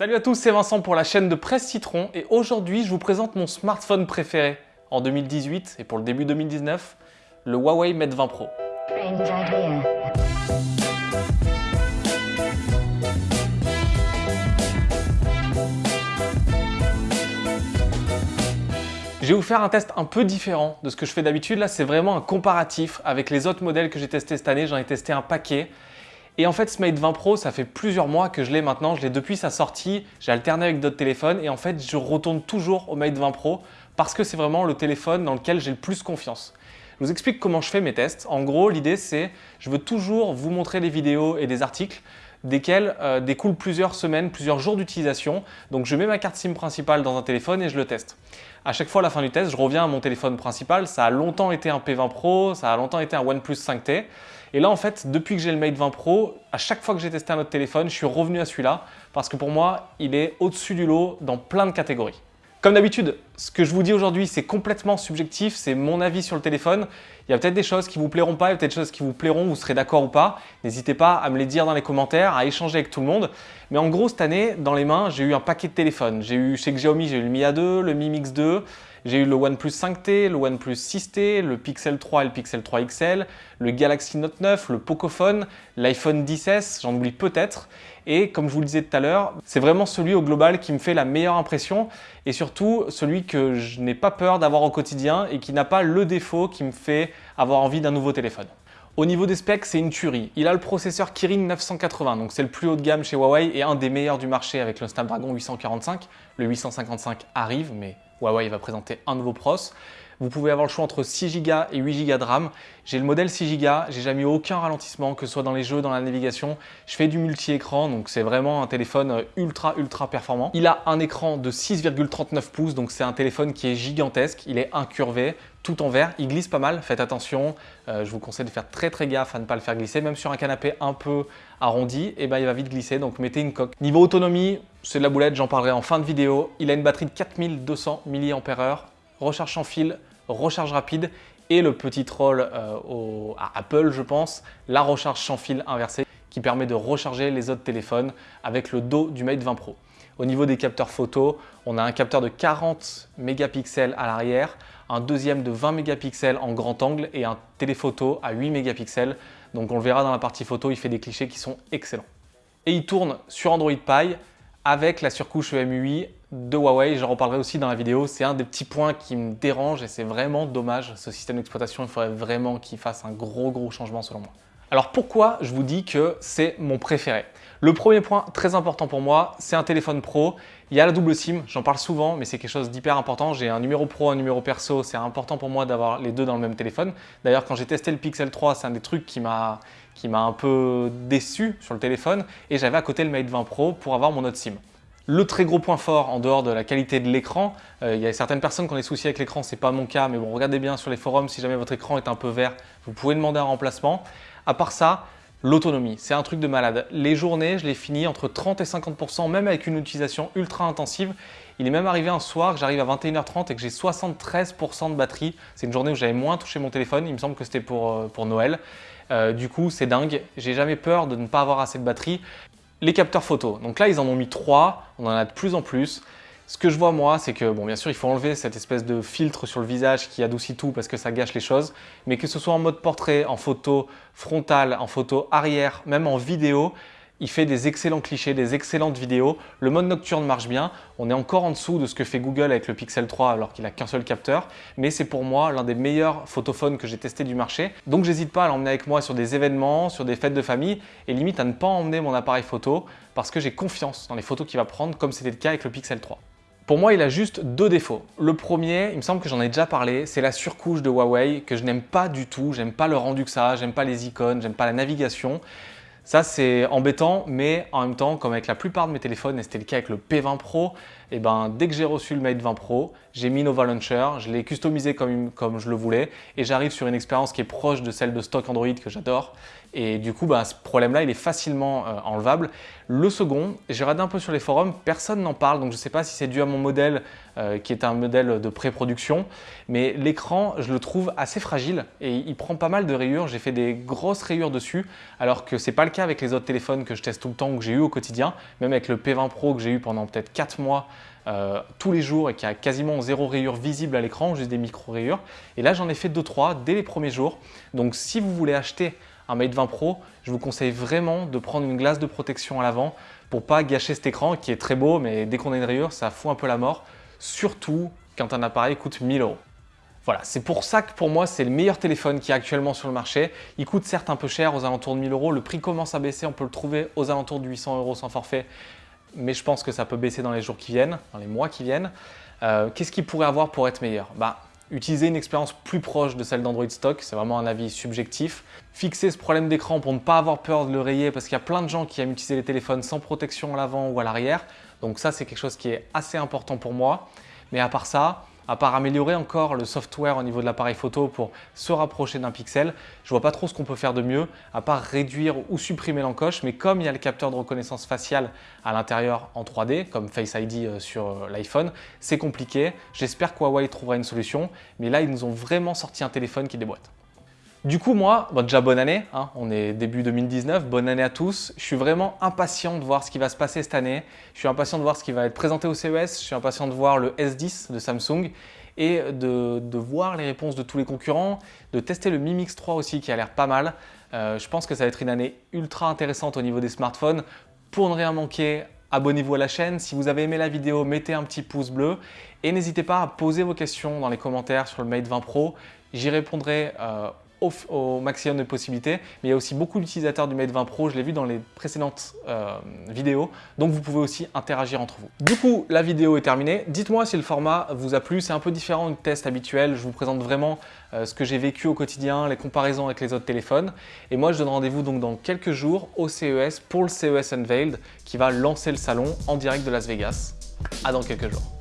Salut à tous, c'est Vincent pour la chaîne de Presse Citron et aujourd'hui je vous présente mon smartphone préféré en 2018 et pour le début 2019, le Huawei Mate 20 Pro. Je vais vous faire un test un peu différent de ce que je fais d'habitude. Là, c'est vraiment un comparatif avec les autres modèles que j'ai testés cette année. J'en ai testé un paquet. Et en fait, ce Mate 20 Pro, ça fait plusieurs mois que je l'ai maintenant. Je l'ai depuis sa sortie. J'ai alterné avec d'autres téléphones. Et en fait, je retourne toujours au Mate 20 Pro parce que c'est vraiment le téléphone dans lequel j'ai le plus confiance. Je vous explique comment je fais mes tests. En gros, l'idée, c'est je veux toujours vous montrer des vidéos et des articles desquels euh, découlent plusieurs semaines, plusieurs jours d'utilisation. Donc, je mets ma carte SIM principale dans un téléphone et je le teste. À chaque fois à la fin du test, je reviens à mon téléphone principal. Ça a longtemps été un P20 Pro, ça a longtemps été un OnePlus 5T. Et là, en fait, depuis que j'ai le Mate 20 Pro, à chaque fois que j'ai testé un autre téléphone, je suis revenu à celui-là parce que pour moi, il est au-dessus du lot dans plein de catégories. Comme d'habitude, ce que je vous dis aujourd'hui, c'est complètement subjectif, c'est mon avis sur le téléphone. Il y a peut-être des choses qui vous plairont pas, il y a peut-être des choses qui vous plairont, vous serez d'accord ou pas. N'hésitez pas à me les dire dans les commentaires, à échanger avec tout le monde. Mais en gros, cette année, dans les mains, j'ai eu un paquet de téléphones. J'ai eu chez Xiaomi, j'ai eu le Mi A2, le Mi Mix 2, j'ai eu le OnePlus 5T, le OnePlus 6T, le Pixel 3 et le Pixel 3 XL, le Galaxy Note 9, le Pocophone, l'iPhone 10s, j'en oublie peut-être. Et comme je vous le disais tout à l'heure, c'est vraiment celui au global qui me fait la meilleure impression et surtout celui que je n'ai pas peur d'avoir au quotidien et qui n'a pas le défaut qui me fait avoir envie d'un nouveau téléphone. Au niveau des specs, c'est une tuerie. Il a le processeur Kirin 980, donc c'est le plus haut de gamme chez Huawei et un des meilleurs du marché avec le Snapdragon 845. Le 855 arrive, mais Huawei va présenter un nouveau pros. Vous pouvez avoir le choix entre 6 Go et 8 Go de RAM. J'ai le modèle 6 Go, j'ai jamais eu aucun ralentissement, que ce soit dans les jeux, dans la navigation. Je fais du multi-écran, donc c'est vraiment un téléphone ultra ultra performant. Il a un écran de 6,39 pouces, donc c'est un téléphone qui est gigantesque. Il est incurvé, tout en verre, il glisse pas mal, faites attention, euh, je vous conseille de faire très très gaffe à ne pas le faire glisser, même sur un canapé un peu arrondi, et eh ben, il va vite glisser, donc mettez une coque. Niveau autonomie, c'est de la boulette, j'en parlerai en fin de vidéo. Il a une batterie de 4200 mAh, recharge sans fil, recharge rapide et le petit troll euh, à Apple, je pense, la recharge sans fil inversée qui permet de recharger les autres téléphones avec le dos du Mate 20 Pro. Au niveau des capteurs photo, on a un capteur de 40 mégapixels à l'arrière, un deuxième de 20 mégapixels en grand angle et un téléphoto à 8 mégapixels. Donc on le verra dans la partie photo, il fait des clichés qui sont excellents. Et il tourne sur Android Pie avec la surcouche EMUI de Huawei. J'en reparlerai aussi dans la vidéo. C'est un des petits points qui me dérange et c'est vraiment dommage. Ce système d'exploitation, il faudrait vraiment qu'il fasse un gros gros changement selon moi. Alors pourquoi je vous dis que c'est mon préféré? Le premier point très important pour moi, c'est un téléphone pro. Il y a la double SIM, j'en parle souvent, mais c'est quelque chose d'hyper important. J'ai un numéro pro, un numéro perso, c'est important pour moi d'avoir les deux dans le même téléphone. D'ailleurs, quand j'ai testé le Pixel 3, c'est un des trucs qui m'a un peu déçu sur le téléphone et j'avais à côté le Mate 20 Pro pour avoir mon autre SIM. Le très gros point fort, en dehors de la qualité de l'écran, euh, il y a certaines personnes qui ont des soucis avec l'écran, c'est pas mon cas, mais bon, regardez bien sur les forums, si jamais votre écran est un peu vert, vous pouvez demander un remplacement. À part ça, l'autonomie, c'est un truc de malade. Les journées, je les finis entre 30 et 50%, même avec une utilisation ultra intensive. Il est même arrivé un soir que j'arrive à 21h30 et que j'ai 73% de batterie. C'est une journée où j'avais moins touché mon téléphone, il me semble que c'était pour, euh, Noël. Euh, du coup, c'est dingue. J'ai jamais peur de ne pas avoir assez de batterie. Les capteurs photo. Donc là, ils en ont mis trois. On en a de plus en plus. Ce que je vois moi, c'est que, bon, bien sûr, il faut enlever cette espèce de filtre sur le visage qui adoucit tout parce que ça gâche les choses, mais que ce soit en mode portrait, en photo frontale, en photo arrière, même en vidéo, il fait des excellents clichés, des excellentes vidéos. Le mode nocturne marche bien. On est encore en dessous de ce que fait Google avec le Pixel 3 alors qu'il n'a qu'un seul capteur. Mais c'est pour moi l'un des meilleurs photophones que j'ai testé du marché. Donc j'hésite pas à l'emmener avec moi sur des événements, sur des fêtes de famille et limite à ne pas emmener mon appareil photo parce que j'ai confiance dans les photos qu'il va prendre comme c'était le cas avec le Pixel 3. Pour moi, il a juste deux défauts. Le premier, il me semble que j'en ai déjà parlé, c'est la surcouche de Huawei que je n'aime pas du tout. J'aime pas le rendu que ça j'aime pas les icônes, j'aime pas la navigation. Ça, c'est embêtant, mais en même temps, comme avec la plupart de mes téléphones, et c'était le cas avec le P20 Pro, eh ben, dès que j'ai reçu le Mate 20 Pro, j'ai mis Nova Launcher, je l'ai customisé comme je le voulais, et j'arrive sur une expérience qui est proche de celle de stock Android que j'adore. Et du coup, bah, ce problème-là, il est facilement euh, enlevable. Le second, j'ai regardé un peu sur les forums, personne n'en parle, donc je ne sais pas si c'est dû à mon modèle, euh, qui est un modèle de pré-production, mais l'écran, je le trouve assez fragile et il prend pas mal de rayures. J'ai fait des grosses rayures dessus, alors que ce n'est pas le cas avec les autres téléphones que je teste tout le temps ou que j'ai eu au quotidien, même avec le P20 Pro que j'ai eu pendant peut-être 4 mois euh, tous les jours et qui a quasiment zéro rayure visible à l'écran, juste des micro-rayures. Et là, j'en ai fait 2-3 dès les premiers jours. Donc si vous voulez acheter un Mate 20 Pro, je vous conseille vraiment de prendre une glace de protection à l'avant pour pas gâcher cet écran qui est très beau, mais dès qu'on a une rayure, ça fout un peu la mort, surtout quand un appareil coûte 1000 euros. Voilà, c'est pour ça que pour moi, c'est le meilleur téléphone qui est actuellement sur le marché. Il coûte certes un peu cher, aux alentours de 1000 euros. Le prix commence à baisser, on peut le trouver aux alentours de 800 euros sans forfait. Mais je pense que ça peut baisser dans les jours qui viennent, dans les mois qui viennent. Euh, qu'est-ce qu'il pourrait avoir pour être meilleur? Bah, Utiliser une expérience plus proche de celle d'Android Stock, c'est vraiment un avis subjectif. Fixer ce problème d'écran pour ne pas avoir peur de le rayer parce qu'il y a plein de gens qui aiment utiliser les téléphones sans protection à l'avant ou à l'arrière. Donc ça, c'est quelque chose qui est assez important pour moi. Mais à part ça, à part améliorer encore le software au niveau de l'appareil photo pour se rapprocher d'un pixel, je vois pas trop ce qu'on peut faire de mieux, à part réduire ou supprimer l'encoche, mais comme il y a le capteur de reconnaissance faciale à l'intérieur en 3D, comme Face ID euh, sur euh, l'iPhone, c'est compliqué. J'espère que Huawei trouvera une solution, mais là, ils nous ont vraiment sorti un téléphone qui déboîte. Du coup, moi, déjà bonne année, hein, on est début 2019, bonne année à tous. Je suis vraiment impatient de voir ce qui va se passer cette année. Je suis impatient de voir ce qui va être présenté au CES, je suis impatient de voir le S10 de Samsung et de, voir les réponses de tous les concurrents, de tester le Mi Mix 3 aussi qui a l'air pas mal. Euh, je pense que ça va être une année ultra intéressante au niveau des smartphones. Pour ne rien manquer, abonnez-vous à la chaîne. Si vous avez aimé la vidéo, mettez un petit pouce bleu et n'hésitez pas à poser vos questions dans les commentaires sur le Mate 20 Pro. J'y répondrai euh, au, maximum de possibilités. Mais il y a aussi beaucoup d'utilisateurs du Mate 20 Pro, je l'ai vu dans les précédentes euh, vidéos, donc vous pouvez aussi interagir entre vous. Du coup, la vidéo est terminée. Dites-moi si le format vous a plu, c'est un peu différent du test habituel, je vous présente vraiment euh, ce que j'ai vécu au quotidien, les comparaisons avec les autres téléphones. Et moi, je donne rendez-vous donc dans quelques jours au CES pour le CES Unveiled qui va lancer le salon en direct de Las Vegas. À dans quelques jours.